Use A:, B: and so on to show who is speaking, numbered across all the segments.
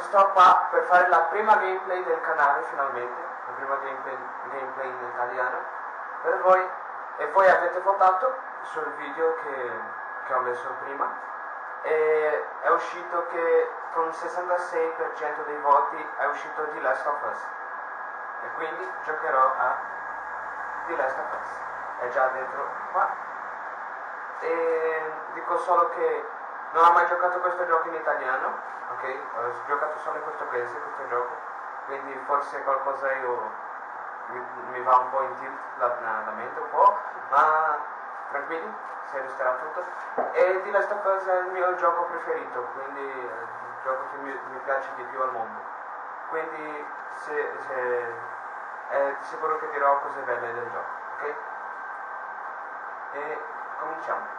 A: sto qua per fare la prima gameplay del canale finalmente, la prima gameplay, gameplay in italiano. Per voi e voi avete votato sul video che, che ho messo prima. E è uscito che con il 66% dei voti è uscito The Last of Us. E quindi giocherò a The Last of Us. È già dentro qua. E dico solo che non ho mai giocato questo gioco in italiano ok ho giocato solo in portoghese questo gioco. Quindi forse qualcosa io mi, mi va un po' in tilt la, la mente un po' ma tranquilli si resterà tutto. E The Last of Us è il mio gioco preferito quindi è il gioco che mi, mi piace di più al mondo. Quindi se, se, è di sicuro che dirò cose belle del gioco ok? E cominciamo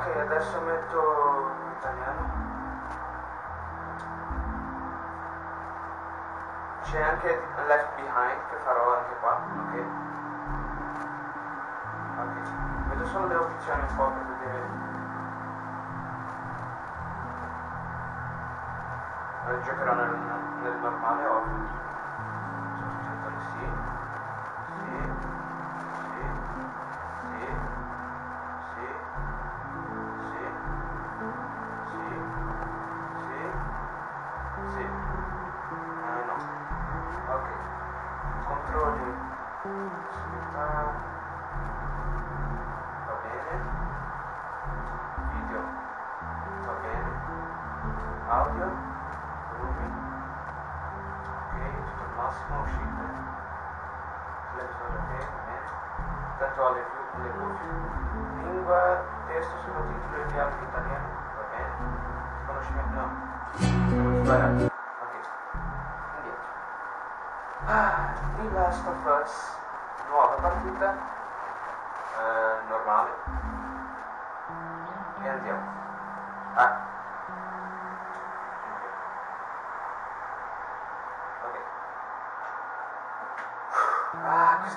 A: Ok, adesso metto italiano. C'è anche Left Behind che farò anche qua, ok? Ok, vedo solo le opzioni un po' per vedere. Giocherò nel, nel normale ovvio. Sì. católico de língua, texto sobre textos, conteúdos abreviados em italiano, ok? Conhecimento não. Vamos para contexto. Indietro. Ah, The Last of Us, nova partida, uh, e Andiamo.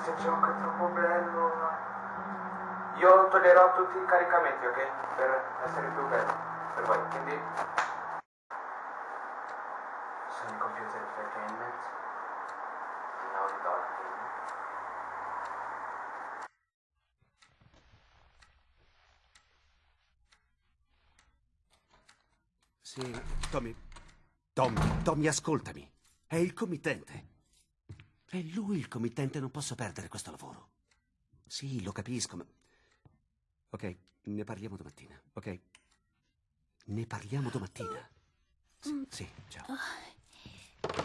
A: Questo gioco è troppo bello. Io toglierò tutti i caricamenti, ok? Per essere più bello per voi. Quindi Sony Computer Entertainment. Naughty Dog Gaming.
B: Sì, Tommy. Tommy, Tommy, ascoltami. È il committente. È lui il committente, non posso perdere questo lavoro. Sì, lo capisco, ma... Ok, ne parliamo domattina, ok? Ne parliamo domattina. Sì, sì, ciao.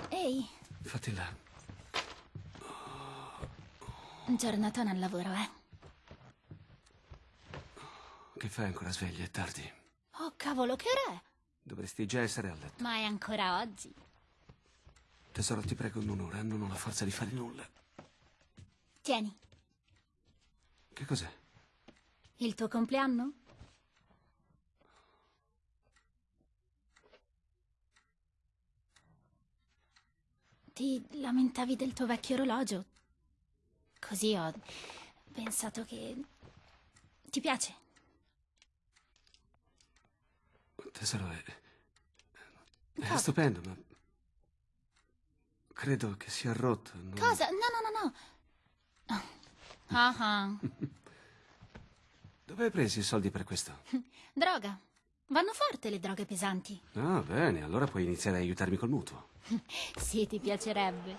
C: Ehi,
B: Fatti là.
C: giornata al lavoro, eh?
B: Che fai ancora sveglia? È tardi.
C: Oh, cavolo, che ora è?
B: Dovresti già essere a letto.
C: Ma è ancora oggi.
B: Tesoro, ti prego, non ora, non ho la forza di fare nulla.
C: Tieni,
B: Che cos'è?
C: il tuo compleanno? Ti lamentavi del tuo vecchio orologio. Così ho pensato che... Ti piace?
B: Tesoro, è... è stupendo, ma... Credo che sia rotto. non-
C: Cosa? No, no, no, no. Ah, ah.
B: Dove hai preso i soldi per questo?
C: Droga. Vanno forte le droghe pesanti.
B: Ah, bene, allora puoi iniziare a aiutarmi col mutuo.
C: Sì, ti piacerebbe.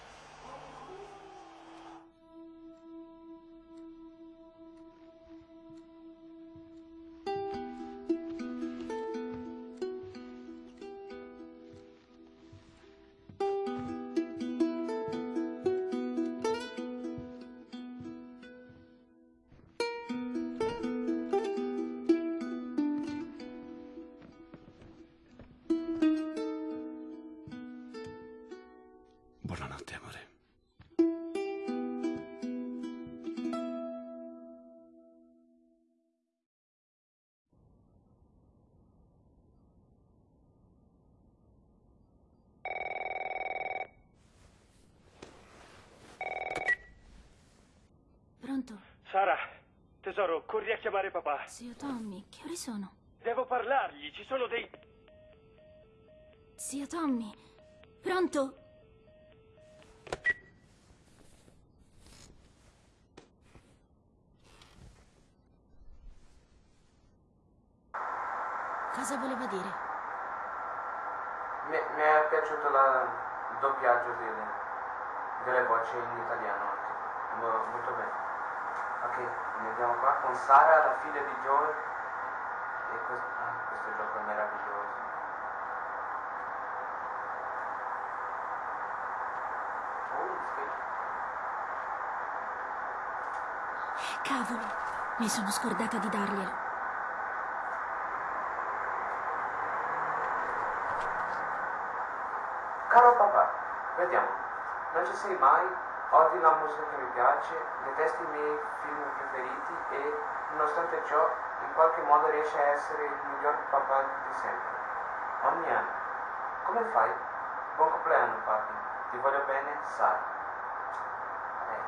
D: Tesoro, corri a chiamare papà.
C: Zio Tommy, che ore sono?
D: Devo parlargli, ci sono dei...
C: Zio Tommy. Pronto? Cosa voleva dire?
A: Mi, mi è piaciuto la- il doppiaggio delle, delle voci in italiano anche. Mo- molto bene. Ok, andiamo qua con Sara, la figlia di Joel. E questo, ah, questo gioco è meraviglioso. Oh, sì.
C: Cavolo, mi sono scordata di darglielo.
A: Caro papà, vediamo, non ci sei mai, odi la musica che mi piace, detesti i miei film preferiti e, nonostante ciò, in qualche modo riesci a essere il miglior papà di sempre. Ogni anno. Come fai? Buon compleanno, papi. Ti voglio bene, Sara. Eh.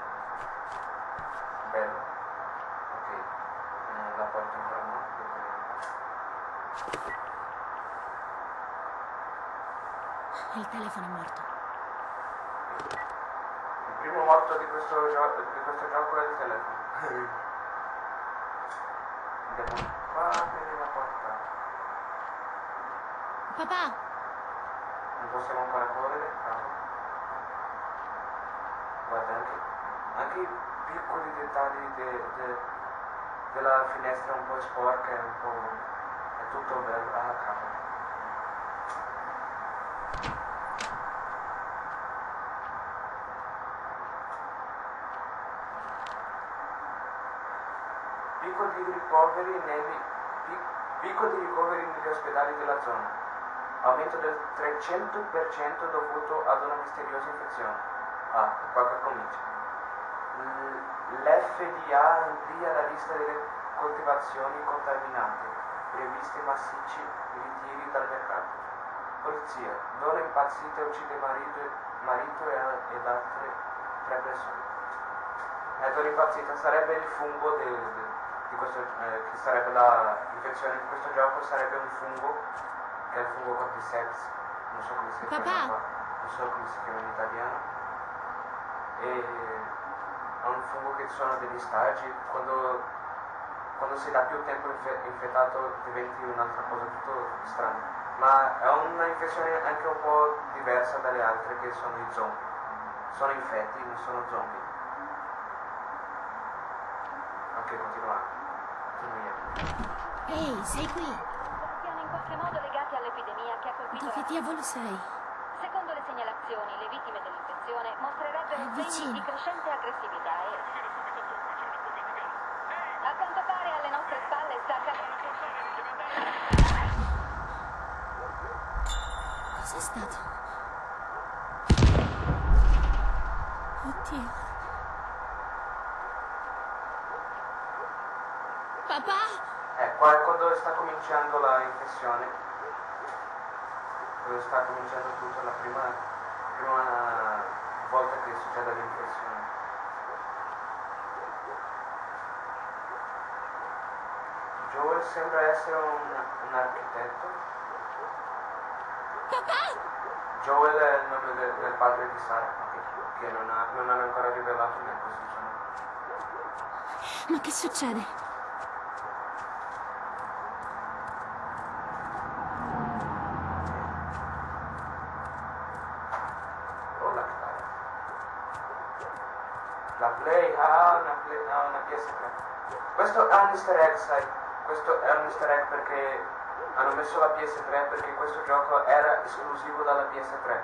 A: Bello. Ok. Eh, la porto ancora no?
C: Il telefono è morto.
A: Morto di questo, di questo gioco il telefono. Andiamo qua la porta.
C: Papà,
A: Non possiamo ancora correre, bravo. Guarda, anche, anche i piccoli dettagli de- de- della finestra un po' sporca, è un po'... è tutto bello. Ah, cavolo. Picco ricoveri negli, pi- picco di ricoveri negli ospedali della zona. Aumento del 300% dovuto ad una misteriosa infezione. Ah, qua che comincia. L'FDA amplia la lista delle coltivazioni contaminate, previste massicci ritiri dal mercato. Polizia, donna impazzita uccide marito, marito e- ed altre tre persone. Eh, donna impazzita sarebbe il fungo de- de- di questo, eh, che sarebbe la infezione di questo gioco, sarebbe un fungo che è il fungo cordyceps, non so come si chiama non so come si chiama in italiano. E è un fungo che sono degli stagi, quando, quando sei da più tempo infe- infettato diventi un'altra cosa tutto strana. Ma è una infezione anche un po' diversa dalle altre che sono i zombie. Sono infetti, non sono zombie. Ok, continua. Continua.
C: ehi, sei qui.
E: siano in qualche modo legati all'epidemia che ha colpito
C: Dove
E: la...
C: diavolo sei?
E: Secondo le segnalazioni, le vittime dell'infezione mostrerebbero segni di crescente aggressività e... A quanto pare alle nostre spalle sta accadendo...
C: Cos'è stato? Oddio. Papà!
A: Eh, qua è quando sta cominciando la infezione. Quando sta cominciando tutto, la prima, prima volta che succede l'infezione. Joel sembra essere un, un architetto Joel è il nome del, del padre di Sara, ok, che non, ha- non hanno ancora rivelato né posizione.
C: Ma che succede?
A: Oh, la chitarra. La Play ha una, Play- ha una PS3. Questo è un easter egg, sai? Questo è un easter egg perché hanno messo la PS3 perché questo gioco era esclusivo dalla PS3.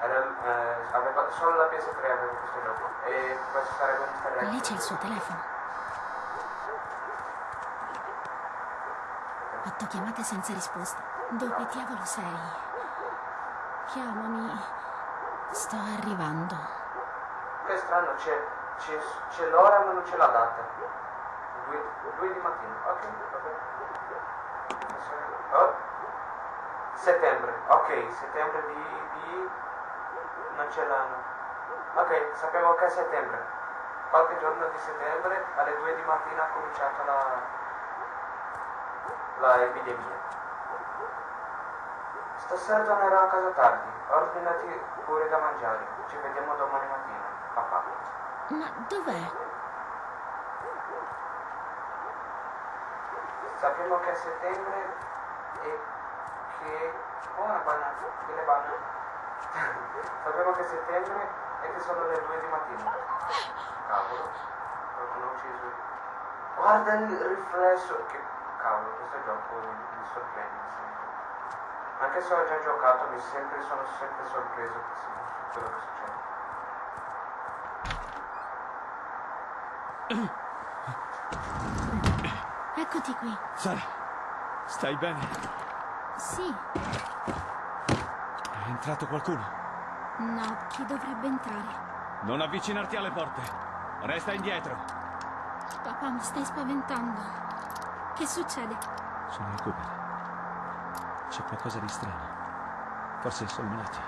A: Era, eh, aveva, solo la PS3 aveva questo gioco. E questo sarebbe un easter egg.
C: Lì c'è il suo telefono. Otto chiamate senza risposta. Dove diavolo sei? Chiamami. Sto arrivando.
A: Che strano, c'è, c'è, l'ora ma non c'è la data. Due, due di mattina, ok, vabbè. Oh. Settembre, ok, settembre di, di... non c'è l'anno. Ok, sapevo che è settembre. Qualche giorno di settembre alle due di mattina ha cominciato la, la epidemia. Stasera tornerò a casa tardi, ordinati pure da mangiare. Ci vediamo domani mattina.
C: Ma dov'è?
A: Sappiamo che è settembre e che... Oh, una banana, delle banane. Sappiamo che è settembre e che sono le due di mattina. Cavolo, qualcuno ha ucciso. Guarda il riflesso, che cavolo, questo gioco mi, mi sorprende sempre. Anche se ho già giocato, mi sempre, sono sempre sorpreso su quello che succede.
C: Eccoti qui.
F: Sara, stai bene?
C: Sì.
F: È entrato qualcuno?
C: No, chi dovrebbe entrare?
F: Non avvicinarti alle porte. Resta indietro.
C: Papà, mi stai spaventando. Che succede?
F: Sono il Cooper. C'è qualcosa di strano. Forse sono malati.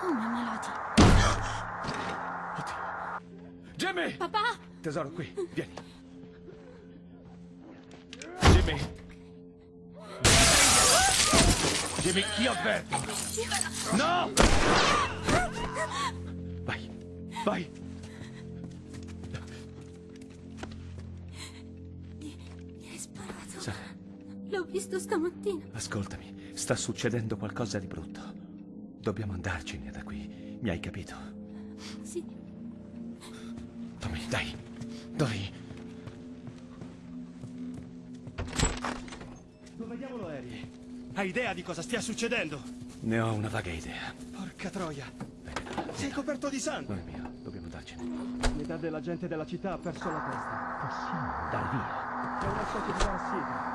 C: Come malati?
F: Oddio. Jimmy!
C: Papà!
F: Tesoro, qui, vieni. Jimmy! Jimmy, ti avverto! No! Vai, vai!
C: Mi hai sparato.
F: Sara,
C: L'ho visto stamattina.
F: ascoltami, sta succedendo qualcosa di brutto. Dobbiamo andarcene da qui, mi hai capito?
C: Sì.
F: Tommy, dai.
G: Idea di cosa stia succedendo?
F: Ne ho una vaga idea.
G: Porca troia.
F: Bene,
G: Sei coperto di sangue.
F: non è mio, dobbiamo andarcene.
G: Metà della gente della città ha perso la testa.
F: Possiamo andare via.
G: È una specie di parassita.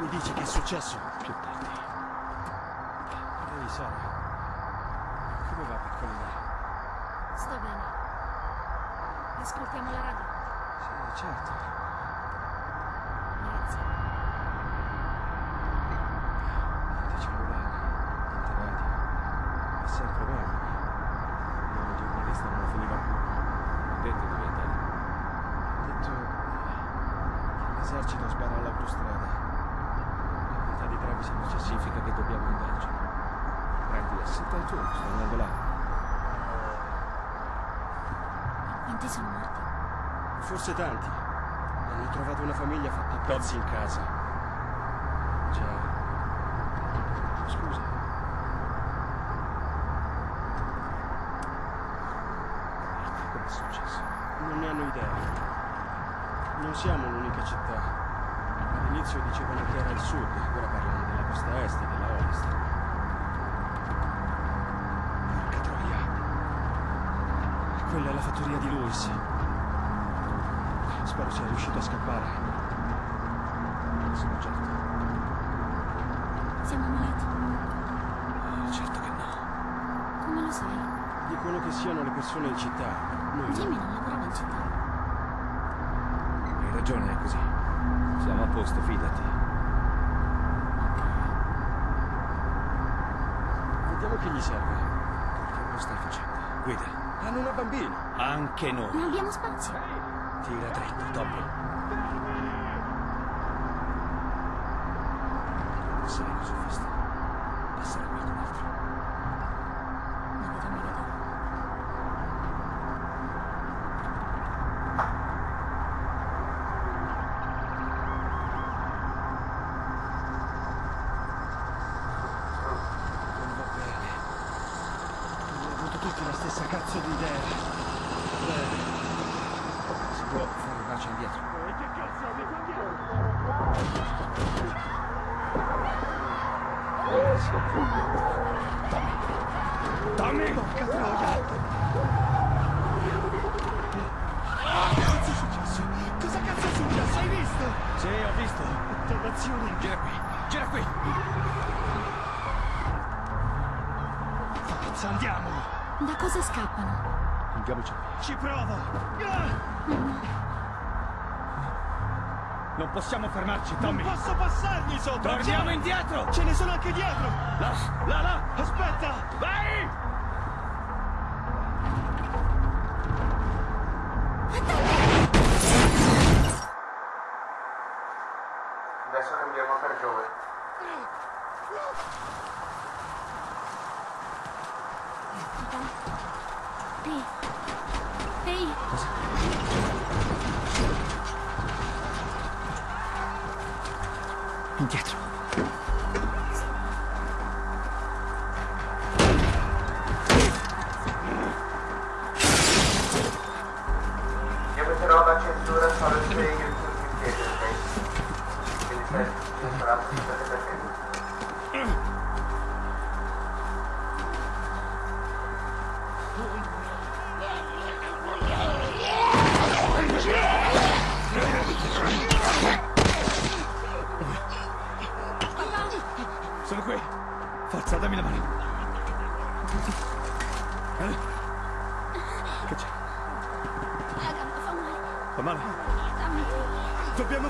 G: Mi dici che è successo?
F: Più tardi.
G: Ehi, Sara. Come va piccolina?
C: Sto bene. Ascoltiamo la radio.
G: Sì, certo.
C: Grazie.
G: Niente cellulare, niente radio. È sempre bene. Io il giornalista non lo finiva più.
F: Detto dove andare.
G: Ha detto che l'esercito spara all'autostrada. La metà di Travis non c'è
F: Significa che dobbiamo andarcene. Prendi
G: tuo, sto andando là.
C: Quanti sono morti?
G: Forse tanti. Hanno trovato una famiglia fatta a pezzi in casa. Già. Scusa.
F: Cosa è successo?
G: Non ne hanno idea. Non siamo l'unica città. All'inizio dicevano che era il sud, ora parlano della costa est e della ovest. Porca troia. Quella è la fattoria di Lewis. Spero sia riuscito a scappare.
F: Sono certo.
C: Siamo malati.
F: Certo che no.
C: Come lo sai?
G: Dicono che siano le persone in città. Noi no.
C: Jimmy non lavorava in città.
F: Hai ragione, è così. Siamo a posto, fidati.
G: Vediamo che gli serve.
F: Che lo stai facendo? Guida.
G: Hanno una bambina.
F: Anche noi.
C: Non abbiamo spazio.
F: Tira dritto, Tommy.
G: Fare marcia indietro. Tommy! Porca troia! Cosa è successo? Cosa cazzo è successo? Hai visto? Sì, ho visto. Dannazione! Gira qui, gira qui! Forza, andiamo!
C: Da cosa scappano?
G: Andiamoci. Ci provo!
F: Non possiamo fermarci, Tommy.
G: Non posso passargli sotto!
F: Torniamo indietro!
G: Ce ne sono anche dietro!
F: Là, là, là!
G: Aspetta!
F: Vai!
A: Adesso cambiamo per Joel.
C: Ehi. Ehi.
F: Indietro.
A: Io metterò la censura solo se io mi chiede, ok?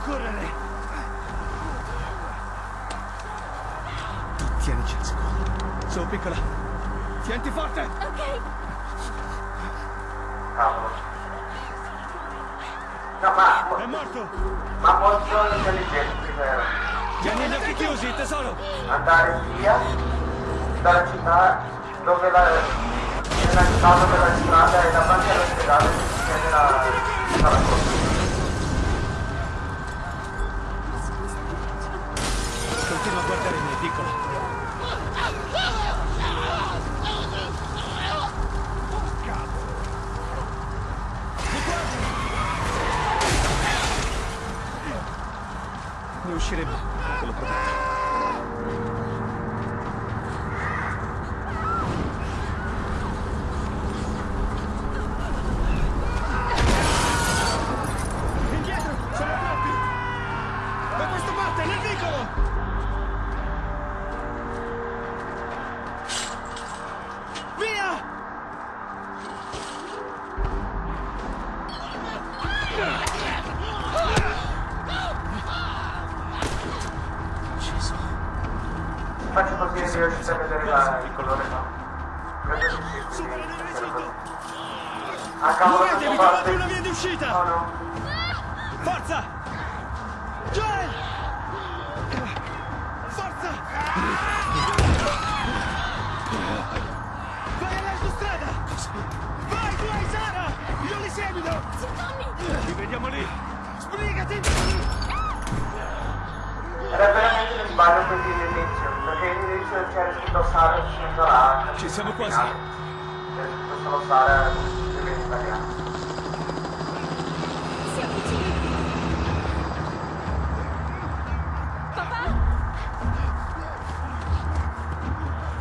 G: Correre!
F: Tu tienici al sicuro. Sono piccola. Tienti forte!
C: Ok.
A: Cavolo. No, ma,
G: È morto!
A: ma molto intelligenti per
F: Tieni gli occhi chiusi, tesoro!
A: andare via dalla città dove la, nella città dove la strada è davanti all'ospedale
F: Continua a guardare me, piccola. Ne usciremo, te lo prometto.
A: Faccio così e riuscite a vedere la- il colore no? Sì,
G: Supera
A: quindi. Ah cavolo,
G: Muovetevi,
A: faccio
G: trovate una via di uscita!
A: Oh no.
G: Forza! Joel! Forza! Vai all'autostrada! Vai, tu hai Sara! Io li seguito!
C: Tommy.
F: Ci vediamo lì!
G: Sbrigati!
A: Era veramente un sbaglio così all'inizio, perché all'inizio c'era scritto Sara scendo là.
F: Ci siamo quasi.
A: C'era scritto solo Sara scrive in italiano.
C: Si avvicina. Papà.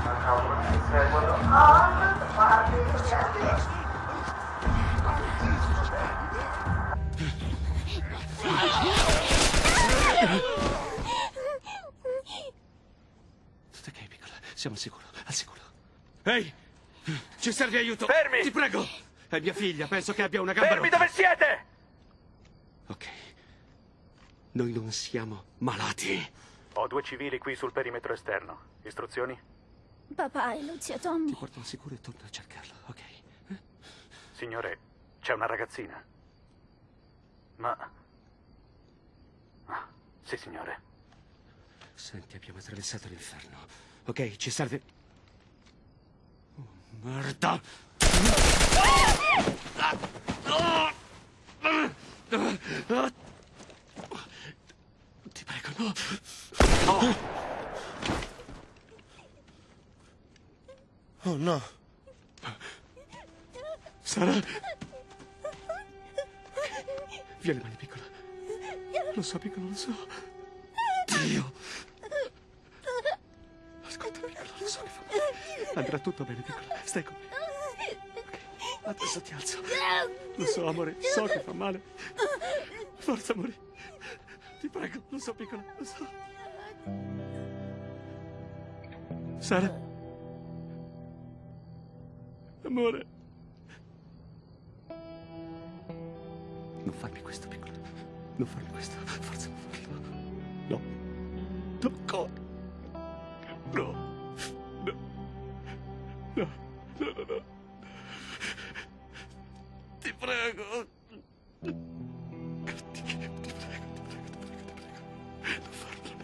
A: Ma cavolo, mi seguono. Ah, guardi,
B: Tutto ok, piccola. Siamo al sicuro, al sicuro.
F: Ehi! Ci serve aiuto!
D: Fermi!
F: Ti prego! È mia figlia, penso che abbia una gamba
D: Fermi
F: rotta.
D: dove siete!
B: Ok. Noi non siamo malati.
D: Ho due civili qui sul perimetro esterno. Istruzioni?
C: Papà e zio Tommy.
B: Ti porto al sicuro e torno a cercarlo, ok?
D: Signore, c'è una ragazzina. Ma... Ah, sì, signore.
B: Senti, abbiamo attraversato l'inferno. Ok, ci serve... Oh, merda! Ti prego, no!
G: Oh no.
B: Sara! Le mani, piccola. Lo so, piccola, lo so. Andrà tutto bene, piccola. Stai con me. Ok, adesso ti alzo. Lo so, amore, so che fa male. Forza, amore. Ti prego, lo so, piccola, lo so. Sara? Amore. Non farmi questo, piccola. Non farmi questo. Forza, non farlo. No. No. No. No, no, no. Ti prego. Ti prego, ti prego, ti prego, ti prego, ti prego. Non farlo, no.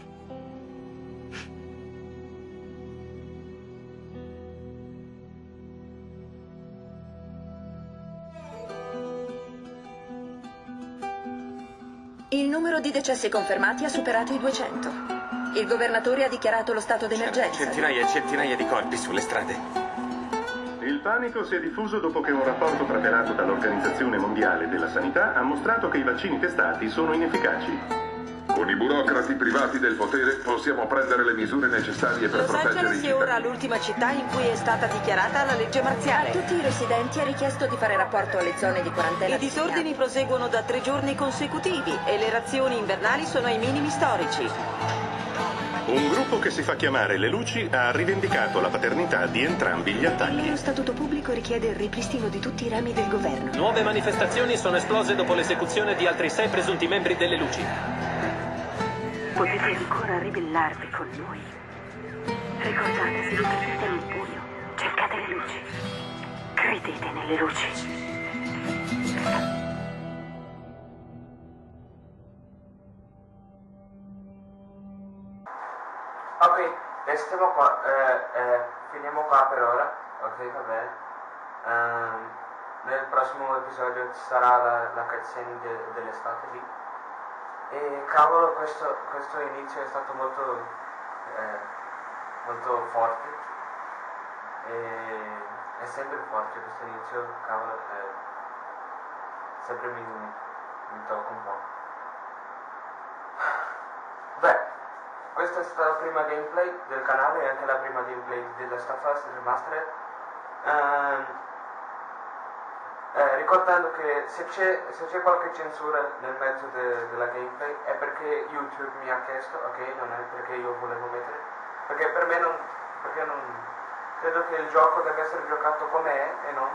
H: Il numero di decessi confermati ha superato i 200. Il governatore ha dichiarato lo stato d'emergenza.
I: Centinaia e centinaia di corpi sulle strade.
J: Il panico si è diffuso dopo che un rapporto preparato dall'Organizzazione Mondiale della Sanità ha mostrato che i vaccini testati sono inefficaci.
K: Con i burocrati privati del potere possiamo prendere le misure necessarie per
L: Los
K: proteggere i
L: Angeles è ora
K: cittadini.
L: l'ultima città in cui è stata dichiarata la legge
H: A
L: marziale.
H: tutti i residenti è richiesto di fare rapporto alle zone di quarantena.
L: I disordini proseguono da tre giorni consecutivi e le razioni invernali sono ai minimi storici.
J: Un gruppo che si fa chiamare Le Luci ha rivendicato la paternità di entrambi gli
H: Il
J: attacchi.
H: loro statuto pubblico richiede il ripristino di tutti i rami del governo.
M: Nuove manifestazioni sono esplose dopo l'esecuzione di altri sei presunti membri delle luci.
N: Potete ancora ribellarvi con noi. Ricordate, se non prendete un pugno, cercate le luci. Credete nelle luci.
A: Ok, stiamo qua, eh, eh, finiamo qua per ora, ok, va bene. Ehm, nel prossimo episodio ci sarà la, la cutscene de- dell'estate lì. E cavolo, questo, questo inizio è stato molto, eh, molto forte. E è sempre forte questo inizio, cavolo, eh, sempre mi, mi tocca un po'. Questa è stata la prima gameplay del canale e anche la prima gameplay della Stuff Us Remastered. Ehm, eh, ricordando che se c'è, qualche censura nel mezzo de- della gameplay è perché YouTube mi ha chiesto, ok? Non è perché io volevo mettere. Perché per me non. Perché non. Credo che il gioco deve essere giocato com'è e non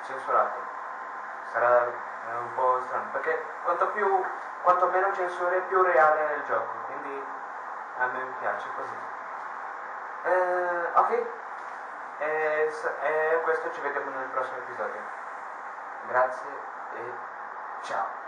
A: censurato. Sarà un po' strano. Perché quanto più. quanto meno censure più reale è il gioco. Quindi a me piace così. Eh, ok. E, s- e questo ci vediamo nel prossimo episodio. Grazie e ciao.